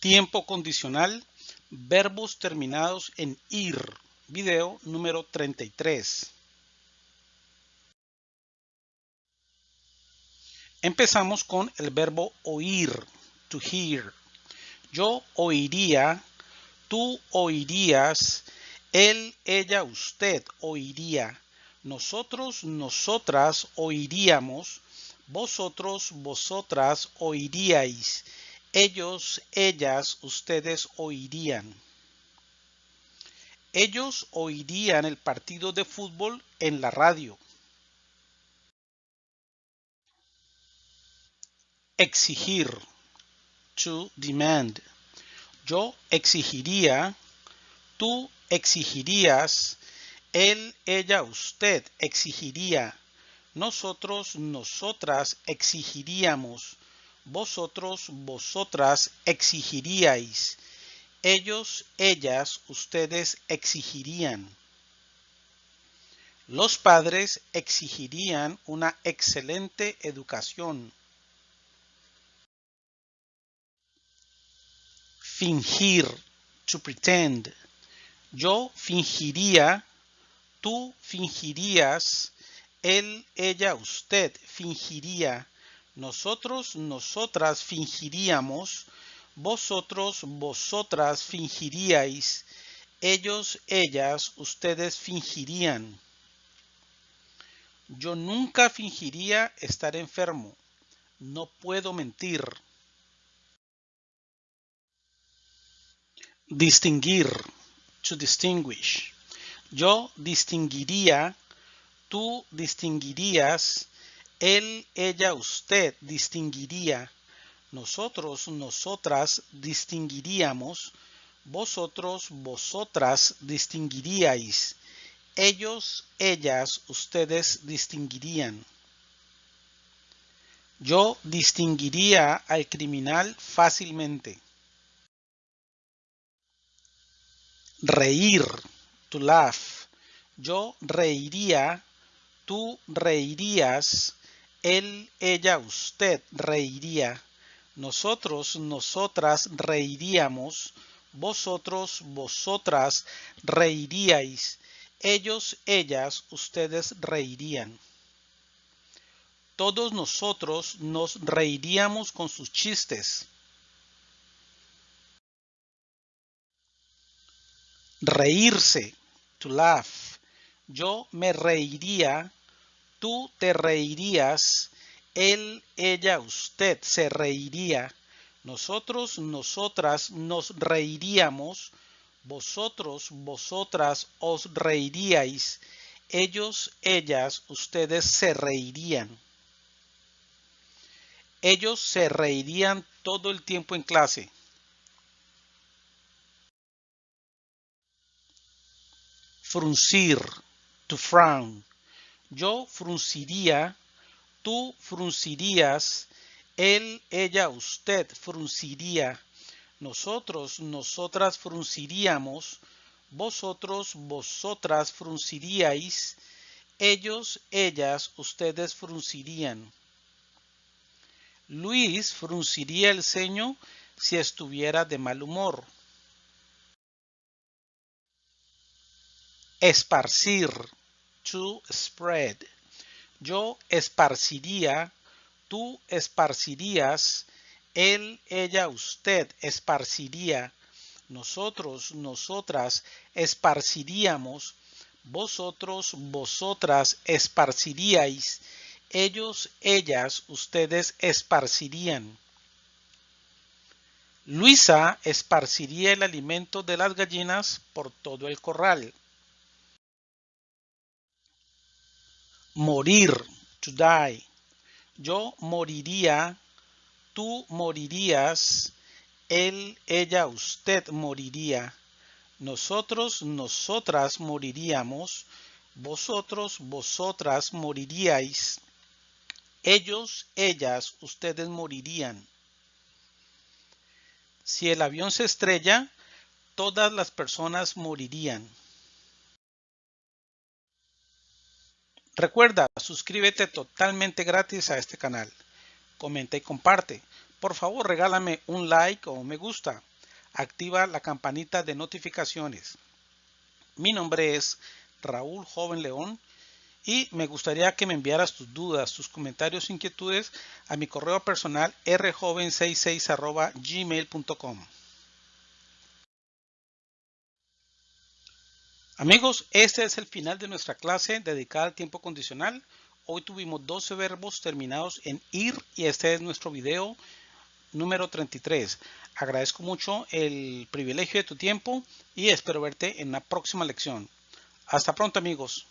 Tiempo condicional, verbos terminados en ir. Video número 33. Empezamos con el verbo oír, to hear. Yo oiría, tú oirías, él, ella, usted oiría. Nosotros, nosotras oiríamos, vosotros, vosotras oiríais ellos, ellas, ustedes oirían. Ellos oirían el partido de fútbol en la radio. Exigir. To demand. Yo exigiría. Tú exigirías. Él, ella, usted exigiría. Nosotros, nosotras exigiríamos vosotros, vosotras exigiríais. Ellos, ellas, ustedes exigirían. Los padres exigirían una excelente educación. Fingir, to pretend. Yo fingiría, tú fingirías, él, ella, usted fingiría nosotros, nosotras fingiríamos, vosotros, vosotras fingiríais, ellos, ellas, ustedes fingirían. Yo nunca fingiría estar enfermo. No puedo mentir. Distinguir. To distinguish. Yo distinguiría. Tú distinguirías él, ella, usted distinguiría. Nosotros, nosotras distinguiríamos. Vosotros, vosotras distinguiríais. Ellos, ellas, ustedes distinguirían. Yo distinguiría al criminal fácilmente. Reír, to laugh. Yo reiría, tú reirías, él, ella, usted reiría. Nosotros, nosotras reiríamos. Vosotros, vosotras reiríais. Ellos, ellas, ustedes reirían. Todos nosotros nos reiríamos con sus chistes. Reírse, to laugh. Yo me reiría Tú te reirías, él, ella, usted se reiría, nosotros, nosotras nos reiríamos, vosotros, vosotras os reiríais, ellos, ellas, ustedes se reirían. Ellos se reirían todo el tiempo en clase. Fruncir, to frown. Yo frunciría, tú fruncirías, él, ella, usted frunciría, nosotros, nosotras frunciríamos, vosotros, vosotras frunciríais, ellos, ellas, ustedes fruncirían. Luis frunciría el ceño si estuviera de mal humor. Esparcir to spread. Yo esparciría, tú esparcirías, él, ella, usted esparciría, nosotros, nosotras esparciríamos, vosotros, vosotras esparciríais, ellos, ellas, ustedes esparcirían. Luisa esparciría el alimento de las gallinas por todo el corral. Morir, to die. Yo moriría, tú morirías, él, ella, usted moriría. Nosotros, nosotras moriríamos, vosotros, vosotras moriríais. Ellos, ellas, ustedes morirían. Si el avión se estrella, todas las personas morirían. Recuerda, suscríbete totalmente gratis a este canal. Comenta y comparte. Por favor, regálame un like o me gusta. activa la campanita de notificaciones. Mi nombre es Raúl Joven León y me gustaría que me enviaras tus dudas, tus comentarios, inquietudes a mi correo personal rjoven66 gmail.com. Amigos, este es el final de nuestra clase dedicada al tiempo condicional. Hoy tuvimos 12 verbos terminados en ir y este es nuestro video número 33. Agradezco mucho el privilegio de tu tiempo y espero verte en la próxima lección. Hasta pronto amigos.